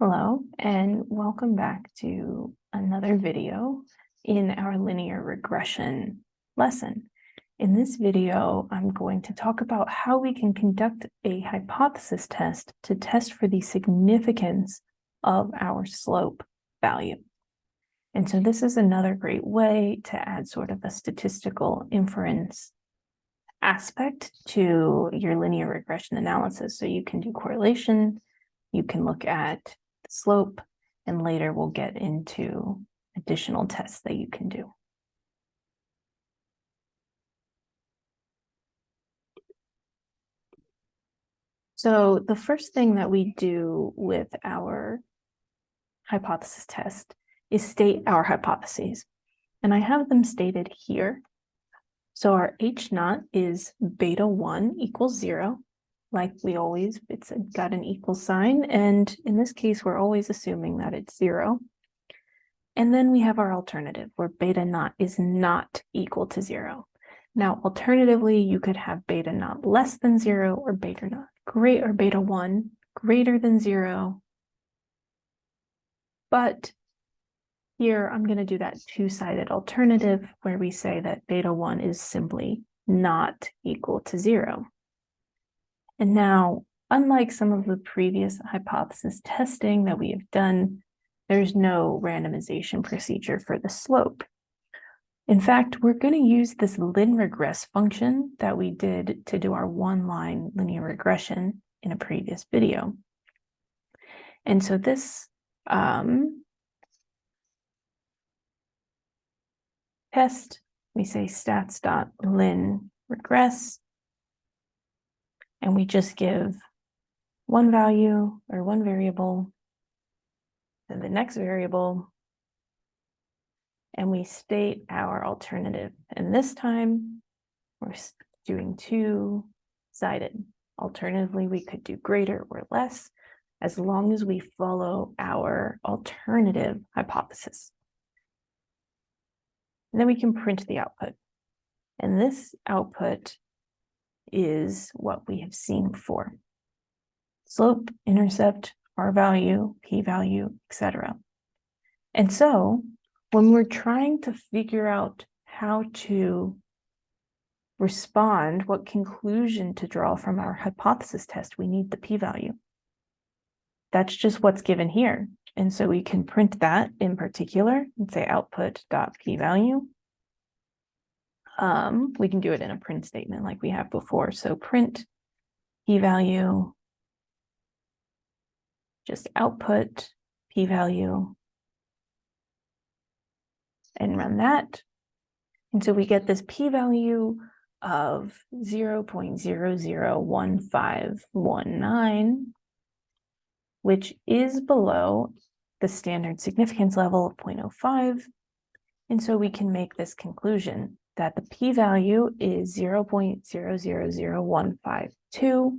Hello, and welcome back to another video in our linear regression lesson. In this video, I'm going to talk about how we can conduct a hypothesis test to test for the significance of our slope value. And so this is another great way to add sort of a statistical inference aspect to your linear regression analysis. So you can do correlation, you can look at slope, and later we'll get into additional tests that you can do. So the first thing that we do with our hypothesis test is state our hypotheses. And I have them stated here. So our H naught is beta 1 equals 0 like we always, it's got an equal sign. And in this case, we're always assuming that it's zero. And then we have our alternative where beta naught is not equal to zero. Now, alternatively, you could have beta naught less than zero or beta naught great or beta one greater than zero. But here I'm going to do that two-sided alternative where we say that beta one is simply not equal to zero. And now, unlike some of the previous hypothesis testing that we have done, there's no randomization procedure for the slope. In fact, we're going to use this linregress function that we did to do our one-line linear regression in a previous video. And so this um, test, we say stats.lin regress, and we just give one value or one variable, then the next variable, and we state our alternative. And this time we're doing two-sided. Alternatively, we could do greater or less as long as we follow our alternative hypothesis. And then we can print the output. And this output is what we have seen before. Slope, intercept, r-value, p-value, etc. And so when we're trying to figure out how to respond, what conclusion to draw from our hypothesis test, we need the p-value. That's just what's given here. And so we can print that in particular and say output dot p-value um, we can do it in a print statement like we have before. So print p-value, just output p-value, and run that. And so we get this p-value of 0 0.001519, which is below the standard significance level of 0.05. And so we can make this conclusion that the p-value is 0.000152,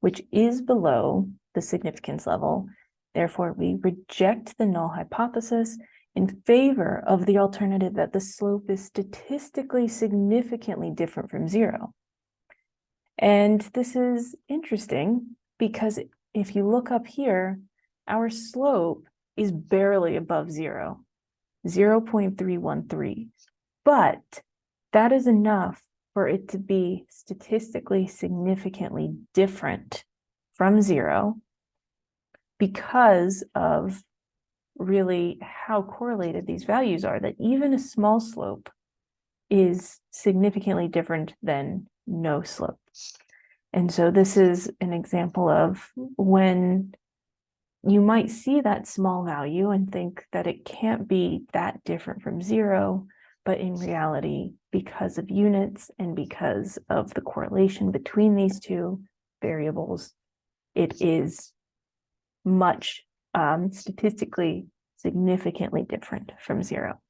which is below the significance level. Therefore, we reject the null hypothesis in favor of the alternative that the slope is statistically significantly different from zero. And this is interesting because if you look up here, our slope is barely above zero, 0.313. But that is enough for it to be statistically significantly different from zero because of really how correlated these values are, that even a small slope is significantly different than no slope. And so this is an example of when you might see that small value and think that it can't be that different from zero, but in reality, because of units and because of the correlation between these two variables, it is much um, statistically significantly different from zero.